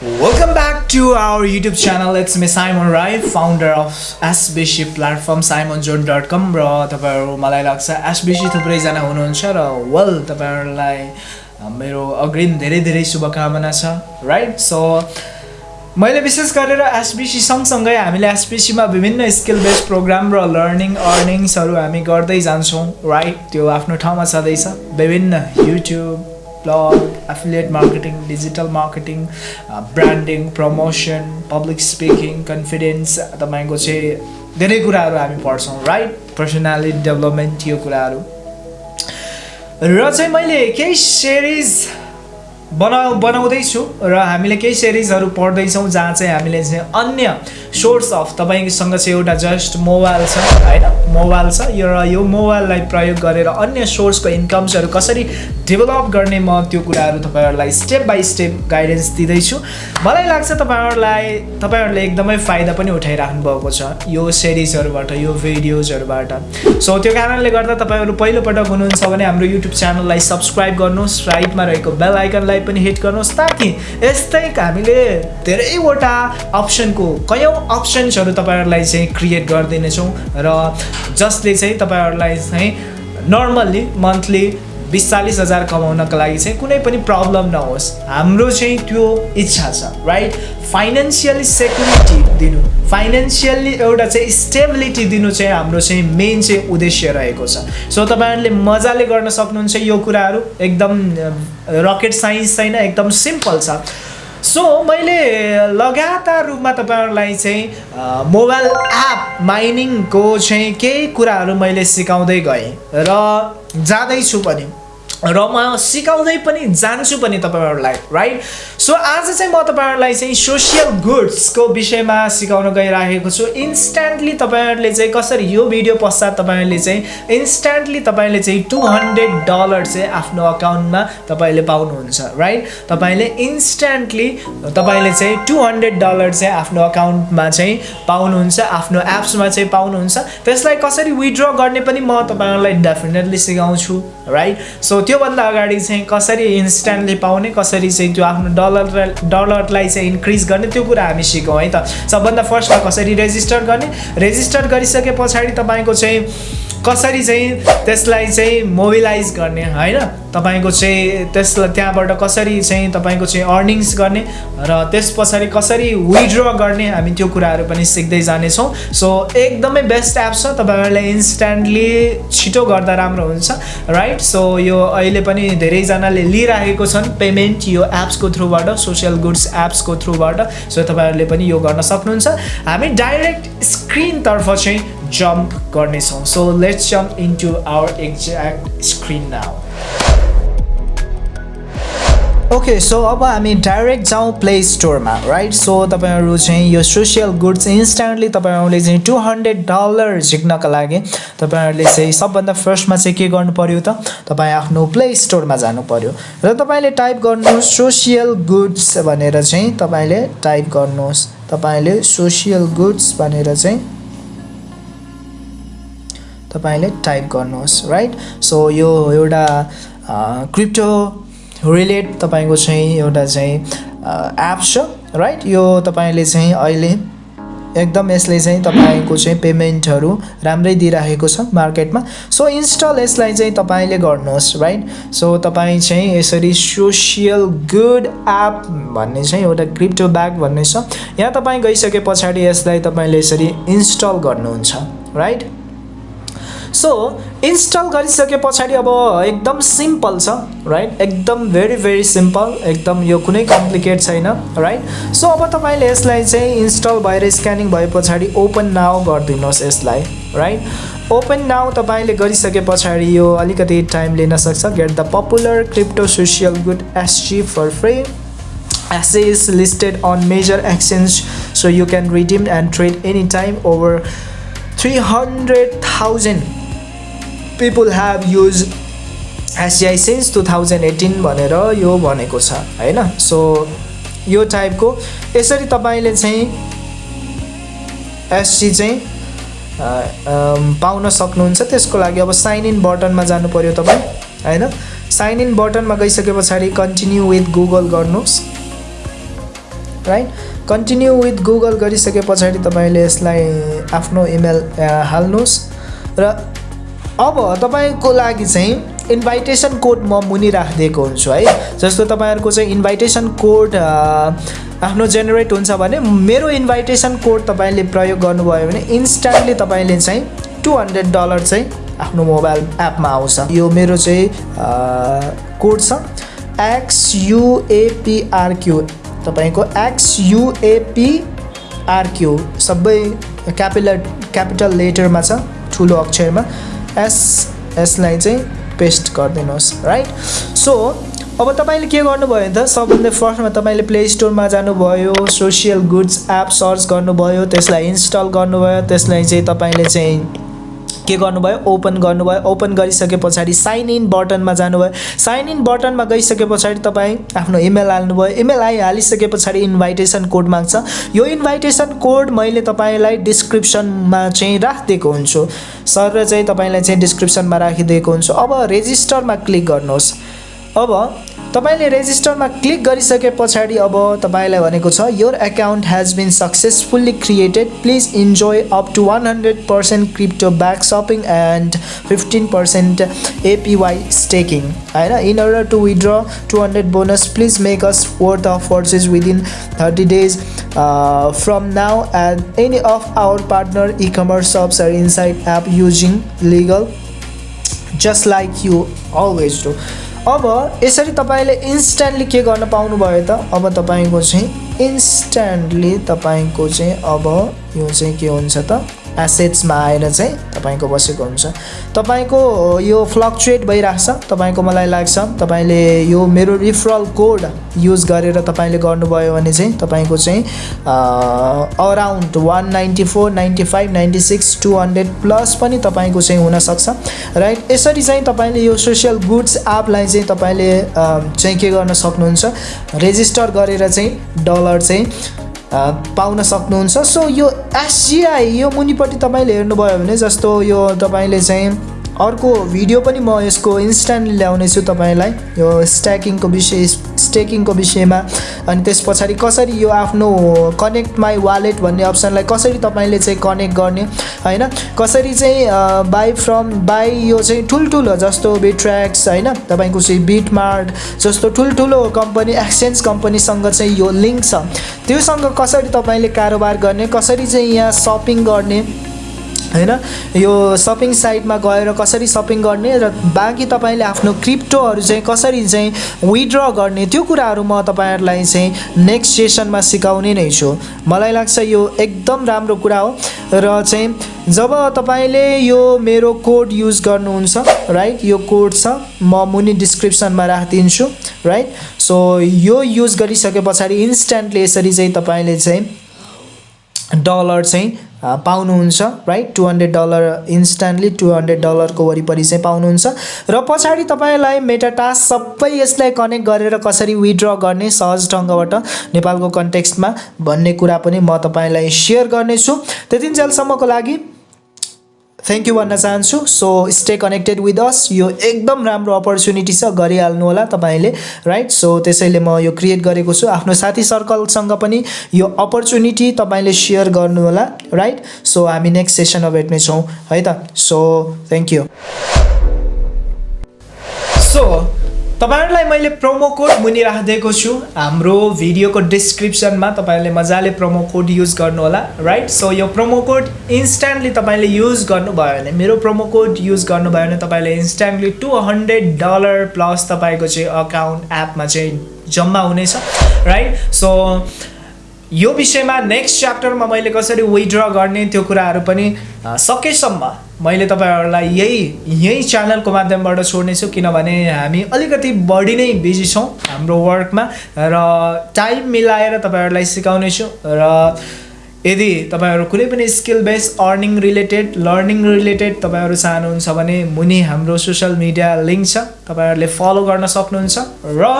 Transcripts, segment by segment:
Welcome back to our YouTube channel. It's me Simon Rai, founder of SBC platform simonzone.com र तपाईँहरू मलाई लाग्छ SBC थुप्रैजना हुनुहुन्छ र वेल तपाईँहरूलाई मेरो अग्रिम धेरै धेरै शुभकामना छ राइट सो मैले विशेष गरेर एसबिसी सँगसँगै हामीले एसबिसीमा विभिन्न स्किल बेस्ड प्रोग्राम र लर्निङ अर्निङ्सहरू हामी गर्दै जान्छौँ राइट त्यो आफ्नो ठाउँमा छँदैछ। विभिन्न YouTube blog affiliate marketing digital marketing branding promotion public speaking confidence तपाईँको चाहिँ धेरै कुराहरू हामी पढ्छौँ राइट पर्सनालिटी डेभलपमेन्ट यो कुराहरू। र चाहिँ मैले केही सिरिज बना बनाउँदैछु र हामीले केही सिरिजहरू पढ्दैछौँ जहाँ चाहिँ हामीले चाहिँ अन्य सोर्स अफ तपाईँसँग चाहिँ एउटा जस्ट मोबाइल छ होइन? मोबाइल छ र यो मोबाइललाई प्रयोग गरेर अन्य सोर्सको इन्कम्सहरू कसरी डेभलप गर्ने म त्यो कुराहरू तपाईँहरूलाई स्टेप बाई स्टेप गाइडेन्स दिँदैछु। मलाई लाग्छ तपाईँहरूलाई तपाईँहरूले एकदमै फाइदा पनि उठाइराख्नु भएको छ यो सिरिजहरूबाट यो भिडियोजहरूबाट सो त्यो कारणले गर्दा तपाईँहरू पहिलोपटक हुनुहुन्छ भने हाम्रो युट्युब च्यानललाई सब्सक्राइब गर्नुहोस् राइटमा रहेको बेल आइकनलाई पनि हिट गर्नुहोस् ताकि यस्तै हामीले धेरैवटा अप्सनको कयौँ अप्सन्सहरू तपाईँहरूलाई चाहिँ क्रिएट गरिदिनेछौँ र जसले चाहिँ तपाईँहरूलाई चाहिँ नर्मल्ली मन्थली बिस चालिस हजार कमाउनको लागि चाहिँ कुनै पनि प्रब्लम नहोस्। हाम्रो चाहिँ त्यो इच्छा छ राइट फाइनेन्सियली सेक्युरिटी दिनु फाइनेन्सियल्ली एउटा चाहिँ स्टेबिलिटी दिनु चाहिँ हाम्रो चाहिँ मेन चाहिँ उद्देश्य रहेको छ। सो तपाईँहरूले मजाले गर्न सक्नुहुन्छ यो कुराहरू। एकदम रकेट साइन्स छैन एकदम सिम्पल छ। सो मैले लगातार रूपमा तपाईँहरूलाई चाहिँ मोबाइल एप माइनिङको चाहिँ केही कुराहरू मैले सिकाउँदै गएँ र जाँदैछु पनि। र म सिकाउँदै पनि जान्छु पनि तपाईँहरूलाई राइट सो आज चाहिँ म तपाईँहरूलाई चाहिँ सोसियल गुड्सको विषयमा सिकाउन गइराखेको छु। इन्स्ट्यान्टली तपाईँहरूले चाहिँ कसरी यो भिडियो पश्चात तपाईँहरूले चाहिँ इन्स्ट्यान्टली तपाईँले चाहिँ टु हन्ड्रेड डलर चाहिँ आफ्नो अकाउन्टमा तपाईँले पाउनुहुन्छ राइट तपाईँले इन्स्ट्यान्टली तपाईँले चाहिँ टु हन्ड्रेड डलर चाहिँ आफ्नो अकाउन्टमा चाहिँ पाउनुहुन्छ आफ्नो एप्समा चाहिँ पाउनुहुन्छ। त्यसलाई कसरी विड्र गर्ने पनि म तपाईँहरूलाई डेफिनेटली सिकाउँछु राइट सो त्योभन्दा अगाडि चाहिँ कसरी इन्स्ट्यान्टली पाउने कसरी चाहिँ त्यो आफ्नो डलर डलरलाई चाहिँ इन्क्रिज गर्ने त्यो कुरा हामी सिकौँ है त? सबभन्दा फर्स्टमा कसरी रेजिस्टर गर्ने? रेजिस्टर गरिसके पछाडि तपाईँको चाहिँ कसरी चाहिँ त्यसलाई चाहिँ मोबिलाइज गर्ने होइन? तपाईँको चाहिँ त्यसलाई त्यहाँबाट कसरी चाहिँ तपाईँको चाहिँ अर्निङ्स गर्ने र त्यस पछाडि कसरी विड्र गर्ने हामी त्यो कुराहरू पनि सिक्दै जानेछौँ। सो एकदमै बेस्ट एप छ तपाईँहरूले इन्स्ट्यान्टली छिटो गर्दा राम्रो हुन्छ राइट सो यो अहिले पनि धेरैजनाले लिइराखेको छन् पेमेन्ट यो एप्सको थ्रुबाट सोसियल गुड्स एप्सको थ्रुबाट सो तपाईँहरूले पनि यो गर्न सक्नुहुन्छ। हामी डाइरेक्ट स्क्रिनतर्फ चाहिँ जम्प गर्नेछौँ so let's jump into our exact screen now okay so अब हामी डाइरेक्ट जाउँ प्ले स्टोरमा राइट सो तपाईँहरू चाहिँ यो सोसियल गुड्स इन्स्ट्यान्टली तपाईँहरूले चाहिँ टु हन्ड्रेड डलर झिक्नका लागि तपाईँहरूले चाहिँ सबभन्दा फर्स्टमा चाहिँ के गर्नु पऱ्यो त? तपाईँ आफ्नो प्ले स्टोरमा जानु पऱ्यो र तपाईँले टाइप गर्नुहोस् सोसियल गुड्स भनेर चाहिँ तपाईँले टाइप गर्नुहोस्। तपाईँले सोसियल गुड्स भनेर चाहिँ तपाईँले टाइप गर्नुहोस् राइट सो यो एउटा क्रिप्टो रिलेट तपाईँको चाहिँ एउटा चाहिँ एप छ राइट यो तपाईँले चाहिँ अहिले एकदम यसले चाहिँ तपाईँको चाहिँ पेमेन्टहरू राम्रै दिइराखेको छ मार्केटमा। सो इन्स्टल यसलाई चाहिँ तपाईँले गर्नुहोस् राइट सो तपाईँ चाहिँ यसरी सोसियल गुड एप भन्ने चाहिँ एउटा क्रिप्टो ब्याग भन्ने छ। यहाँ तपाईँ गइसके पछाडि यसलाई तपाईँले यसरी इन्स्टल गर्नुहुन्छ राइट सो इन्स्टल गरिसके पछाडि अब एकदम सिम्पल छ राइट एकदम भेरी भेरी सिम्पल एकदम यो कुनै कम्प्लिकेट छैन राइट सो अब तपाईँले यसलाई चाहिँ इन्स्टल भएर स्क्यानिङ भए पछाडि ओपन नाउ गरिदिनुहोस् यसलाई राइट ओपन नाउ तपाईँले गरिसके पछाडि यो अलिकति टाइम लिन सक्छ। Get the popular crypto social good SG for free essay is listed on major exchange so you can redeem and trade anytime over 300,000 people have used SGI since two thousand eighteen भनेर यो भनेको छ होइन? So यो टाइपको यसरी तपाईँले चाहिँ एसजी चाहिँ पाउन सक्नुहुन्छ। त्यसको लागि अब साइन इन बटनमा जानु पऱ्यो तपाईँ होइन? साइन इन बटनमा गइसके पछाडि कन्टिन्यू विथ गुगल गर्नुहोस्। राइट कन्टिन्यू विथ गुगल गरिसके पछाडि तपाईँले यसलाई आफ्नो इमेल हाल्नुहोस्। र अब तपाईँको लागि चाहिँ इन्भाइटेसन कोड म मुनि राखिदिएको हुन्छु है। जस्तो तपाईँहरूको चाहिँ इन्भाइटेसन कोड आफ्नो जेनेरेट हुन्छ भने मेरो इन्भाइटेसन कोड तपाईँले प्रयोग गर्नुभयो भने इन्स्ट्यान्टली तपाईँले चाहिँ टु हन्ड्रेड डलर चाहिँ आफ्नो मोबाइल एपमा आउँछ। यो मेरो चाहिँ कोड छ। एक्सयुएपिआरक्यू तपाईँको एक्सयुएपिआरक्यू सबै क्यापिटल क्यापिटल लेटरमा छ ठुलो अक्षरमा। एस यसलाई चाहिँ पेस्ट गरिदिनुहोस् राइट सो अब तपाईँले के गर्नुभयो भने त सबभन्दा फर्स्टमा तपाईँले प्ले स्टोरमा जानुभयो सोसियल गुड्स एप सर्च गर्नुभयो त्यसलाई इन्स्टल गर्नुभयो त्यसलाई चाहिँ तपाईँले चाहिँ के गर्नुभयो? ओपन गर्नुभयो। ओपन गरिसके पछाडि साइन इन बटनमा जानुभयो। साइन इन बटनमा गइसके पछाडि तपाईँ आफ्नो इमेल हाल्नुभयो। इमेल आइहालिसके पछाडि इन्भाइटेसन कोड माग्छ। यो इन्भाइटेसन कोड मैले तपाईँलाई डिस्क्रिप्सनमा चाहिँ राखिदिएको हुन्छु। सर र चाहिँ तपाईँलाई चाहिँ डिस्क्रिप्सनमा राखिदिएको हुन्छु। अब रेजिस्टरमा क्लिक गर्नुहोस्। अब तपाईँले रेजिस्टरमा क्लिक गरिसके पछाडि अब तपाईँलाई भनेको छ your account has been successfully created please enjoy up to one hundred percent crypto back shopping and fifteen percent APY staking होइन? In order to withdraw two hundred bonus please make us worth of purchase within thirty days from now and any of our partner e commerce shops are inside app using legal just like you always do अब यसरी तपाईँले instantly के गर्न पाउनुभयो त? अब तपाईँको चाहिँ इन्स्ट्यान्टली तपाईँको चाहिँ अब यो चाहिँ के हुन्छ त? एसेट्समा आएर चाहिँ तपाईँको बसेको हुन्छ। तपाईँको यो फ्लक्चुएट भइरहेको छ। तपाईँको मलाई लाग्छ तपाईँले यो मेरो रिफरल कोड युज गरेर तपाईँले गर्नुभयो भने चाहिँ तपाईँको चाहिँ around one ninety four ninety five ninety six two hundred plus पनि तपाईँको चाहिँ हुनसक्छ। राइट यसरी चाहिँ तपाईँले यो सोसियल गुड्स एपलाई चाहिँ तपाईँले चाहिँ के गर्न सक्नुहुन्छ? रेजिस्टर गरेर चाहिँ डलर चाहिँ पाउन सक्नुहुन्छ। सो यो एसजिआई यो मुनिपट्टि तपाईँले हेर्नुभयो भने जस्तो यो तपाईँले चाहिँ अर्को भिडियो पनि म यसको इन्स्ट्यान्ट ल्याउनेछु तपाईँलाई। यो स्ट्याकिङको विषय स्टेकिङको विषयमा। अनि त्यस पछाडि कसरी यो आफ्नो कनेक्ट माई वालेट भन्ने अप्सनलाई कसरी तपाईँले चाहिँ कनेक्ट गर्ने होइन? कसरी चाहिँ बाई फ्रम बाई यो चाहिँ ठुल्ठुलो जस्तो बिट्र्याक्स होइन? तपाईँको चाहिँ बिटमार्ट जस्तो ठुल्ठुलो कम्पनी एक्सचेन्ज कम्पनीसँग चाहिँ यो लिङ्क छ। त्योसँग कसरी तपाईँले कारोबार गर्ने कसरी चाहिँ यहाँ सपिङ गर्ने होइन? यो सपिङ साइटमा गएर कसरी सपिङ गर्ने र बाँकी तपाईँले आफ्नो क्रिप्टोहरू चाहिँ कसरी चाहिँ विड्र गर्ने त्यो कुराहरू म तपाईँहरूलाई चाहिँ नेक्स्ट सेसनमा सिकाउने नै छु। मलाई लाग्छ यो एकदम राम्रो कुरा हो र चाहिँ जब तपाईँले यो मेरो कोड युज गर्नुहुन्छ राइट यो कोड छ म मुनि डिस्क्रिप्सनमा राखिदिन्छु राइट सो यो युज गरिसके पछाडि इन्स्ट्यान्टली यसरी चाहिँ तपाईँले चाहिँ डलर चाहिँ पाउनुहुन्छ right two hundred dollar instantly two hundred डलरको वरिपरि चाहिँ पाउनुहुन्छ। र पछाडि तपाईँलाई मेटाटास सबै यसलाई कनेक्ट गरेर कसरी विड्र गर्ने सहज ढङ्गबाट नेपालको कन्टेक्स्टमा भन्ने कुरा पनि म तपाईँलाई सेयर गर्नेछु। त्यतिन्जेलसम्मको लागि थ्याङ्क यू भन्न चाहन्छु so stay connected with us यो एकदम राम्रो अपर्च्युनिटी छ गरिहाल्नु होला तपाईँले राइट सो त्यसैले म यो क्रिएट गरेको छु। आफ्नो साथी सर्कलसँग पनि यो अपर्च्युनिटी तपाईँले सेयर गर्नुहोला राइट सो हामी नेक्स्ट सेसनमा भेट्नेछौँ है त? सो थ्याङ्क यू सो तपाईँहरूलाई मैले प्रोमो कोड मुनि राखिदिएको छु। हाम्रो भिडियोको डिस्क्रिप्सनमा तपाईँले मजाले प्रोमो कोड युज गर्नुहोला राइट सो यो प्रोमो कोड इन्स्ट्यान्टली तपाईँले युज गर्नुभयो भने मेरो प्रोमो कोड युज गर्नुभयो भने तपाईँले instantly two hundred dollar plus तपाईँको चाहिँ अकाउन्ट एपमा चाहिँ जम्मा हुनेछ राइट सो यो विषयमा नेक्स्ट च्याप्टरमा मैले कसरी विड्र गर्ने त्यो कुराहरू पनि सकेसम्म मैले तपाईँहरूलाई यही यही च्यानलको माध्यमबाट छोड्नेछु किनभने हामी अलिकति बढी नै बिजी छौँ हाम्रो वर्कमा र टाइम मिलाएर तपाईँहरूलाई सिकाउनेछु र यदि तपाईँहरू कुनै पनि skill base earning related learning related तपाईँहरू चाहनुहुन्छ भने मुनि हाम्रो सोसियल मिडिया लिङ्क छ तपाईँहरूले फलो गर्न सक्नुहुन्छ र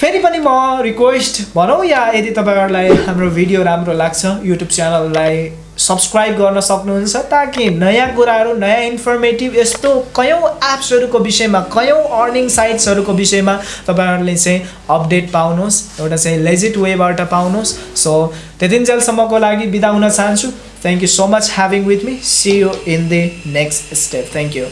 फेरि पनि म रिक्वेस्ट भनौँ या यदि तपाईँहरूलाई हाम्रो भिडियो राम्रो लाग्छ युट्युब च्यानललाई सब्सक्राइब गर्न सक्नुहुन्छ ताकि नयाँ कुराहरू नयाँ इन्फर्मेटिभ यस्तो कयौँ एप्सहरूको विषयमा कयौँ अर्निङ साइट्सहरूको विषयमा तपाईँहरूले चाहिँ अपडेट पाउनुहोस् एउटा चाहिँ लेजिट वेबाट पाउनुहोस्। सो त्यतिन्जेलसम्मको लागि बिदा हुन चाहन्छु। Thank you so much having with me see you in the next step thank you